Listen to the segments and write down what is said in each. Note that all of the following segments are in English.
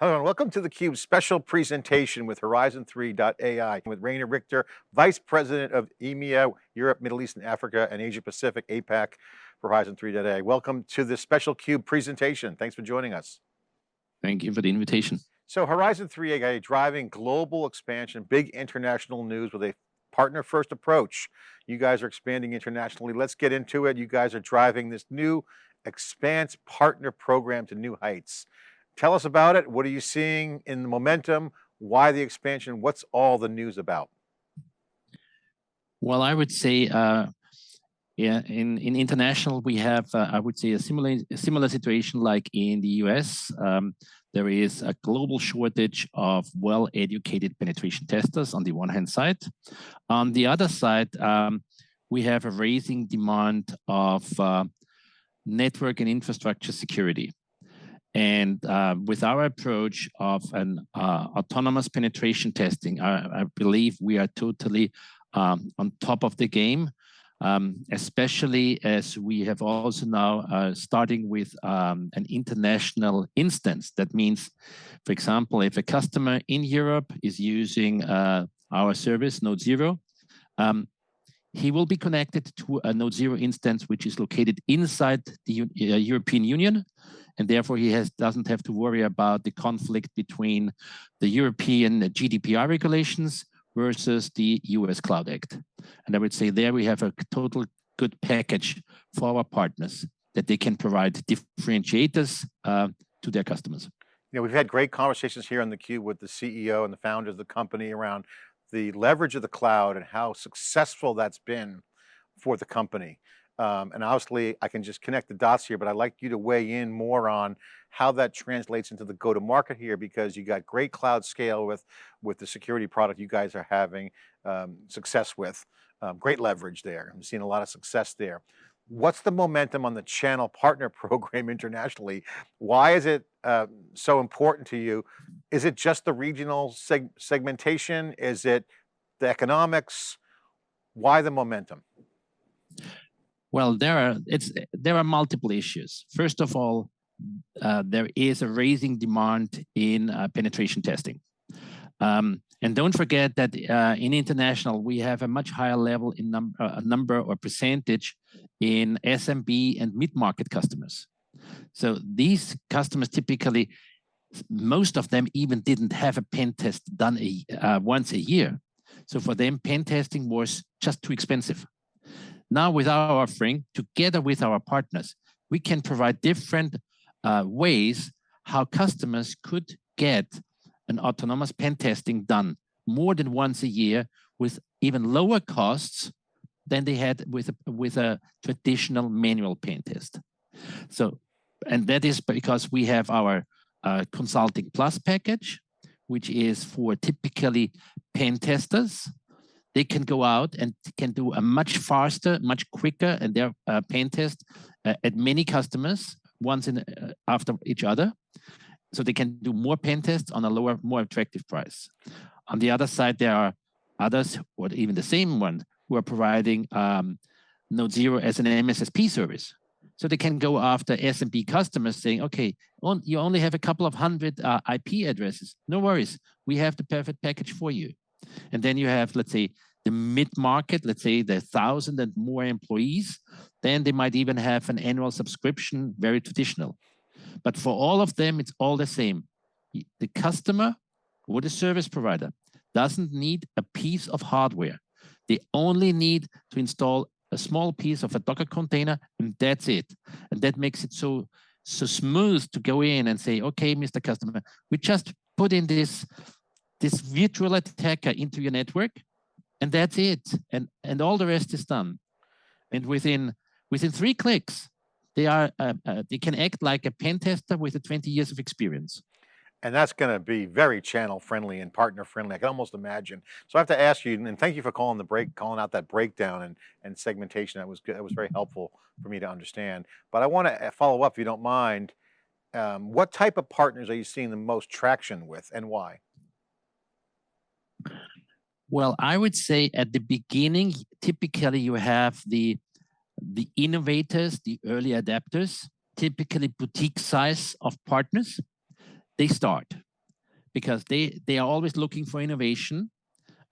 Hello and welcome to theCUBE's special presentation with Horizon3.ai with Rainer Richter, Vice President of EMEA, Europe, Middle East and Africa and Asia Pacific, APAC for Horizon3.ai. Welcome to this special CUBE presentation. Thanks for joining us. Thank you for the invitation. So Horizon3.ai driving global expansion, big international news with a partner first approach. You guys are expanding internationally. Let's get into it. You guys are driving this new Expanse partner program to new heights. Tell us about it. What are you seeing in the momentum? Why the expansion? What's all the news about? Well, I would say, uh, yeah, in, in international, we have, uh, I would say, a similar, a similar situation like in the US. Um, there is a global shortage of well-educated penetration testers on the one hand side. On the other side, um, we have a raising demand of uh, network and infrastructure security. And uh, with our approach of an uh, autonomous penetration testing, I, I, believe we are totally um, on top of the game, um, especially as we have also now uh, starting with um, an international instance. That means, for example, if a customer in Europe is using uh, our service, Node Zero, um, he will be connected to a Node Zero instance, which is located inside the uh, European Union and therefore he has doesn't have to worry about the conflict between the European GDPR regulations versus the US Cloud Act. And I would say there we have a total good package for our partners that they can provide differentiators uh, to their customers. You know, we've had great conversations here on theCUBE with the CEO and the founders of the company around the leverage of the cloud and how successful that's been for the company. Um, and obviously I can just connect the dots here, but I'd like you to weigh in more on how that translates into the go-to-market here, because you got great cloud scale with, with the security product you guys are having um, success with, um, great leverage there. I'm seeing a lot of success there. What's the momentum on the channel partner program internationally? Why is it uh, so important to you? Is it just the regional seg segmentation? Is it the economics? Why the momentum? Well, there are it's there are multiple issues. First of all, uh, there is a raising demand in uh, penetration testing. Um, and don't forget that uh, in international, we have a much higher level in num uh, number or percentage in SMB and mid-market customers. So these customers typically, most of them even didn't have a pen test done a, uh, once a year. So for them, pen testing was just too expensive. Now with our offering, together with our partners, we can provide different uh, ways how customers could get an autonomous pen testing done more than once a year with even lower costs than they had with a, with a traditional manual pen test. So, and that is because we have our uh, Consulting Plus package, which is for typically pen testers they can go out and can do a much faster, much quicker, and their uh, pen test uh, at many customers once in uh, after each other. So they can do more pen tests on a lower, more attractive price. On the other side, there are others, or even the same one, who are providing um, Node Zero as an MSSP service. So they can go after SMB customers saying, okay, on, you only have a couple of hundred uh, IP addresses. No worries, we have the perfect package for you. And then you have, let's say, the mid-market, let's say the thousand and more employees, then they might even have an annual subscription, very traditional. But for all of them, it's all the same. The customer or the service provider doesn't need a piece of hardware. They only need to install a small piece of a Docker container and that's it. And that makes it so, so smooth to go in and say, okay, Mr. Customer, we just put in this this virtual attacker into your network, and that's it. And and all the rest is done. And within within three clicks, they are uh, uh, they can act like a pen tester with a 20 years of experience. And that's going to be very channel friendly and partner friendly. I can almost imagine. So I have to ask you, and thank you for calling the break, calling out that breakdown and, and segmentation. That was good. That was very helpful for me to understand. But I want to uh, follow up, if you don't mind. Um, what type of partners are you seeing the most traction with and why? Well, I would say at the beginning, typically you have the the innovators, the early adapters, typically boutique size of partners. They start. because they, they are always looking for innovation.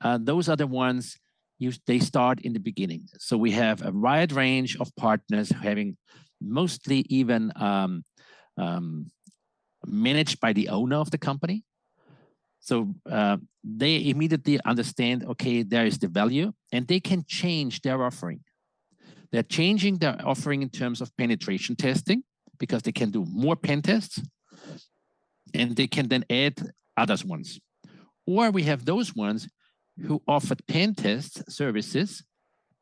Uh, those are the ones you, they start in the beginning. So we have a wide range of partners having mostly even um, um, managed by the owner of the company. So uh, they immediately understand, okay, there is the value and they can change their offering. They're changing their offering in terms of penetration testing because they can do more pen tests and they can then add others ones. Or we have those ones who offered pen test services,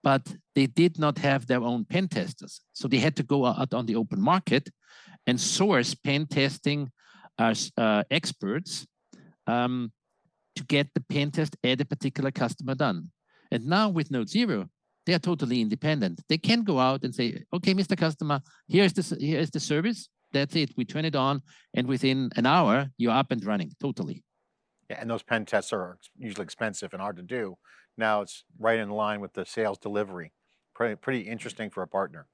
but they did not have their own pen testers. So they had to go out on the open market and source pen testing uh, uh, experts um, to get the pen test at a particular customer done. And now with Node Zero, they are totally independent. They can go out and say, okay, Mr. Customer, here's the, here's the service. That's it. We turn it on. And within an hour, you're up and running totally. Yeah, and those pen tests are usually expensive and hard to do. Now it's right in line with the sales delivery. Pretty, pretty interesting for a partner.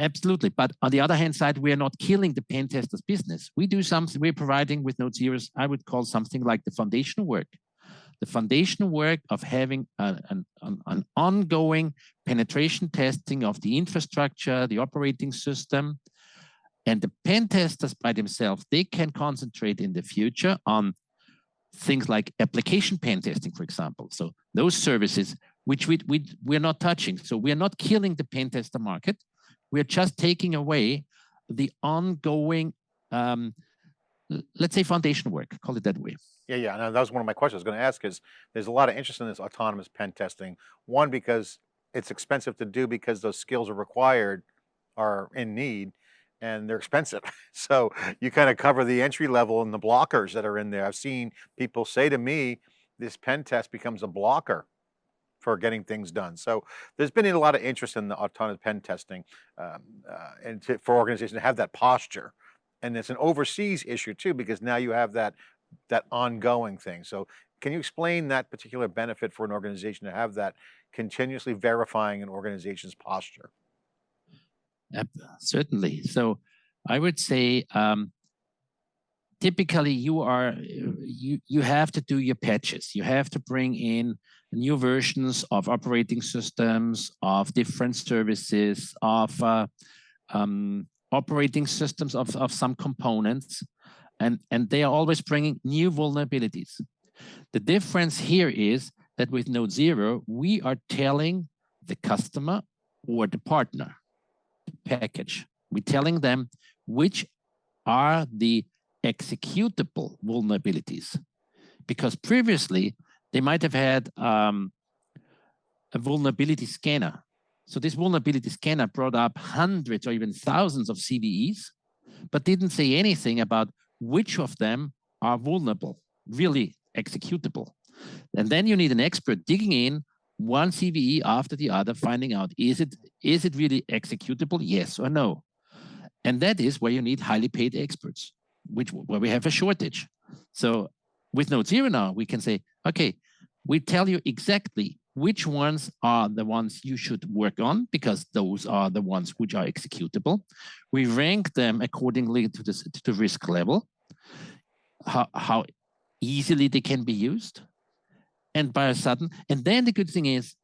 Absolutely. But on the other hand side, we are not killing the pen testers business. We do something, we're providing with Node Zeros, I would call something like the foundation work. The foundation work of having a, an, an ongoing penetration testing of the infrastructure, the operating system, and the pen testers by themselves, they can concentrate in the future on things like application pen testing, for example. So those services, which we, we, we're not touching. So we're not killing the pen tester market. We're just taking away the ongoing, um, let's say foundation work, call it that way. Yeah, yeah, and that was one of my questions I was going to ask is there's a lot of interest in this autonomous pen testing. One, because it's expensive to do because those skills are required, are in need, and they're expensive. So you kind of cover the entry level and the blockers that are in there. I've seen people say to me, this pen test becomes a blocker for getting things done. So there's been a lot of interest in the autonomous pen testing um, uh, and to, for organizations to have that posture. And it's an overseas issue too, because now you have that, that ongoing thing. So can you explain that particular benefit for an organization to have that continuously verifying an organization's posture? certainly. So I would say um, typically you are you you have to do your patches. You have to bring in new versions of operating systems, of different services, of uh, um, operating systems of, of some components, and, and they are always bringing new vulnerabilities. The difference here is that with Node Zero, we are telling the customer or the partner package. We're telling them which are the executable vulnerabilities. Because previously, they might have had um, a vulnerability scanner. So this vulnerability scanner brought up hundreds or even thousands of CVEs, but didn't say anything about which of them are vulnerable, really executable. And then you need an expert digging in one CVE after the other, finding out, is it, is it really executable, yes or no? And that is where you need highly paid experts, which where we have a shortage. So with Node Zero now, we can say, okay, we tell you exactly which ones are the ones you should work on because those are the ones which are executable. We rank them accordingly to, this, to the risk level, how, how easily they can be used, and by a sudden. And then the good thing is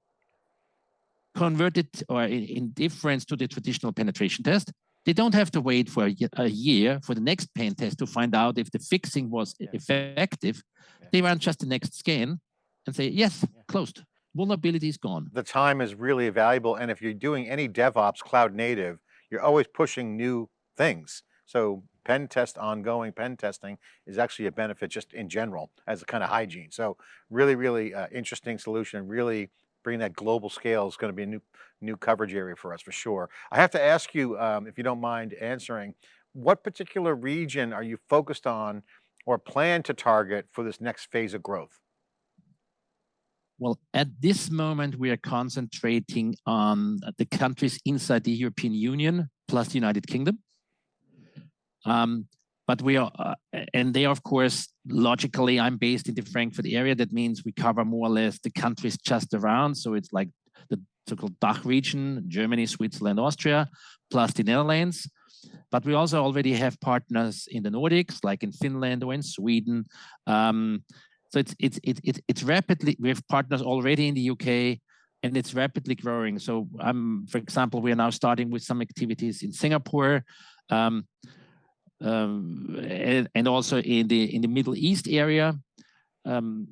converted or in, in difference to the traditional penetration test, they don't have to wait for a, a, year for the next pen test to find out if the fixing was yeah. effective. Yeah. They run just the next scan and say, yes, yeah. closed. Vulnerability is gone. The time is really valuable. And if you're doing any DevOps cloud native, you're always pushing new things. So pen test ongoing pen testing is actually a benefit just in general as a kind of hygiene. So really, really uh, interesting solution, really bringing that global scale is going to be a new, new coverage area for us for sure. I have to ask you, um, if you don't mind answering, what particular region are you focused on or plan to target for this next phase of growth? Well, at this moment, we are concentrating on the countries inside the European Union plus the United Kingdom. Um, but we are, uh, and they, of course, logically, I'm based in the Frankfurt area. That means we cover more or less the countries just around. So it's like the so-called DACH region, Germany, Switzerland, Austria, plus the Netherlands. but we also already have partners in the Nordics, like in Finland or in Sweden. Um, so it's it's it's it's it's rapidly. We have partners already in the UK, and it's rapidly growing. So, um, for example, we are now starting with some activities in Singapore, um, um, and, and, also in the in the Middle East area. Um,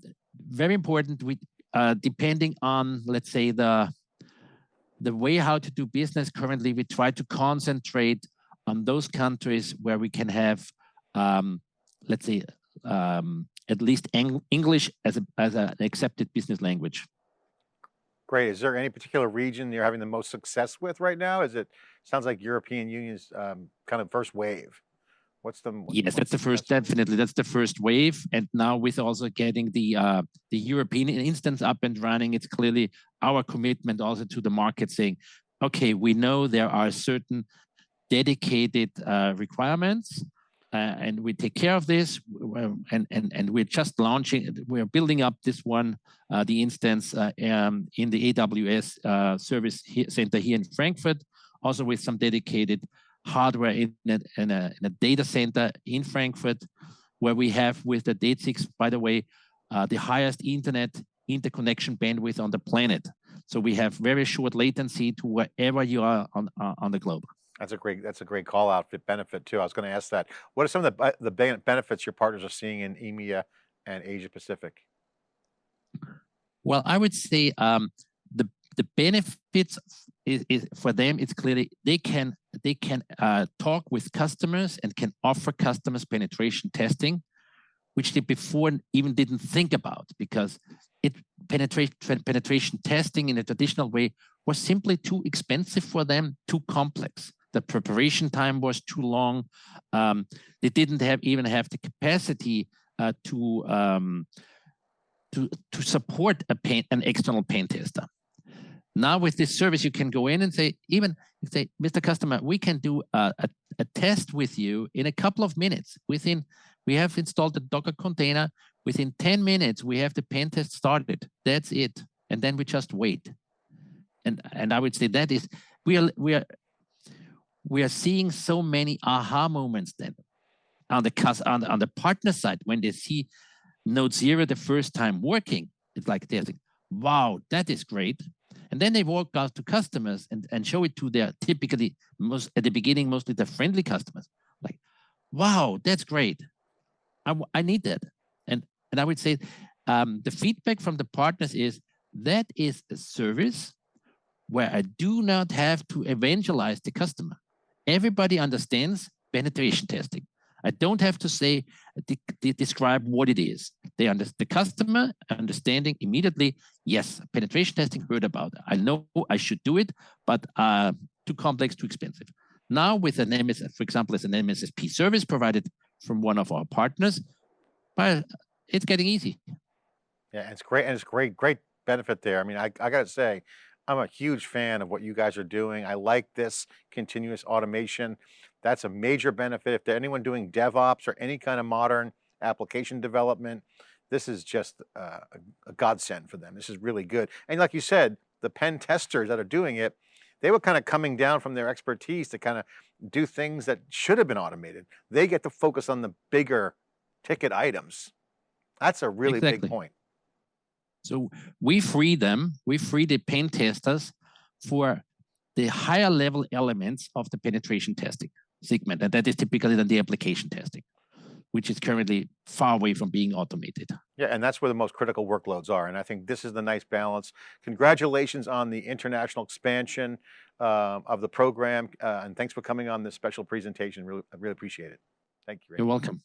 very important. We uh, depending on let's say the the way how to do business currently, we try to concentrate on those countries where we can have, um, let's say, um, at least Eng English as, a, as an accepted business language. Great. Is there any particular region you're having the most success with right now? Is it sounds like European Union's um, kind of first wave? What's the what's yes? That's the first, definitely. That's the first wave, and now with also getting the uh, the European instance up and running, it's clearly our commitment also to the market, saying, okay, we know there are certain dedicated uh, requirements, uh, and we take care of this, and and and we're just launching, we're building up this one, uh, the instance uh, um, in the AWS uh, service center here in Frankfurt, also with some dedicated hardware in a, in a, in a data center in Frankfurt, where we have with the DE-CIX, by the way, uh, the highest internet interconnection bandwidth on the planet. So we have very short latency to wherever you are on, uh, on the globe. That's a great, that's a great call out for benefit too. I was going to ask that. What are some of the, the benefits your partners are seeing in EMEA and Asia Pacific? Well, I would say um, the the benefits is, is, for them it's clearly they can they can uh, talk with customers and can offer customers penetration testing which they before even didn't think about because it penetration penetration testing in a traditional way was simply too expensive for them too complex. The preparation time was too long. Um, they didn't have even have the capacity uh, to um, to to support a paint an external paint tester now with this service, you can go in and say, even say, Mr. Customer, we can do a, a, a, test with you in a couple of minutes. Within, we have installed the Docker container. Within 10 minutes, we have the pen test started. That's it. And then we just wait. And and I would say that is we are we are we are seeing so many aha moments then on the on the, on the partner side when they see Node Zero the first time working. It's like they're like, wow, that is great. And then they walk out to customers and, and show it to their typically most at the beginning, mostly the friendly customers. Like, wow, that's great. I, I need that. And, and I would say um, the feedback from the partners is that is a service where I do not have to evangelize the customer. Everybody understands penetration testing. I don't have to say, de de describe what it is. They under the customer understanding immediately, yes, penetration testing heard about. It. I know I should do it, but uh, too complex, too expensive. Now with an MS, for example, as an MSSP service provided from one of our partners, but it's getting easy. Yeah, it's great. And it's great, great benefit there. I mean, I, I got to say, I'm a huge fan of what you guys are doing. I like this continuous automation. That's a major benefit. If anyone doing DevOps or any kind of modern application development, this is just uh, a, a godsend for them. This is really good. And like you said, the pen testers that are doing it, they were kind of coming down from their expertise to kind of do things that should have been automated. They get to focus on the bigger ticket items. That's a really exactly. big point. So we free them, we free the pen testers for the higher level elements of the penetration testing segment. And that is typically then the application testing, which is currently far away from being automated. Yeah, and that's where the most critical workloads are. And I think this is the nice balance. Congratulations on the international expansion uh, of the program. Uh, and thanks for coming on this special presentation. Really, I really appreciate it. Thank you. Ray. You're welcome.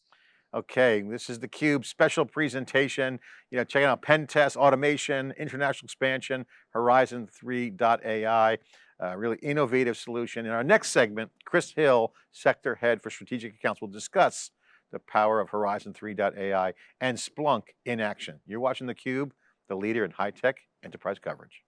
Okay, this is the Cube special presentation. You know, checking out pen test, automation, international expansion, Horizon 3.ai, uh, really innovative solution. In our next segment, Chris Hill, sector head for strategic accounts, will discuss the power of Horizon 3.ai and Splunk in action. You're watching theCUBE, the leader in high-tech enterprise coverage.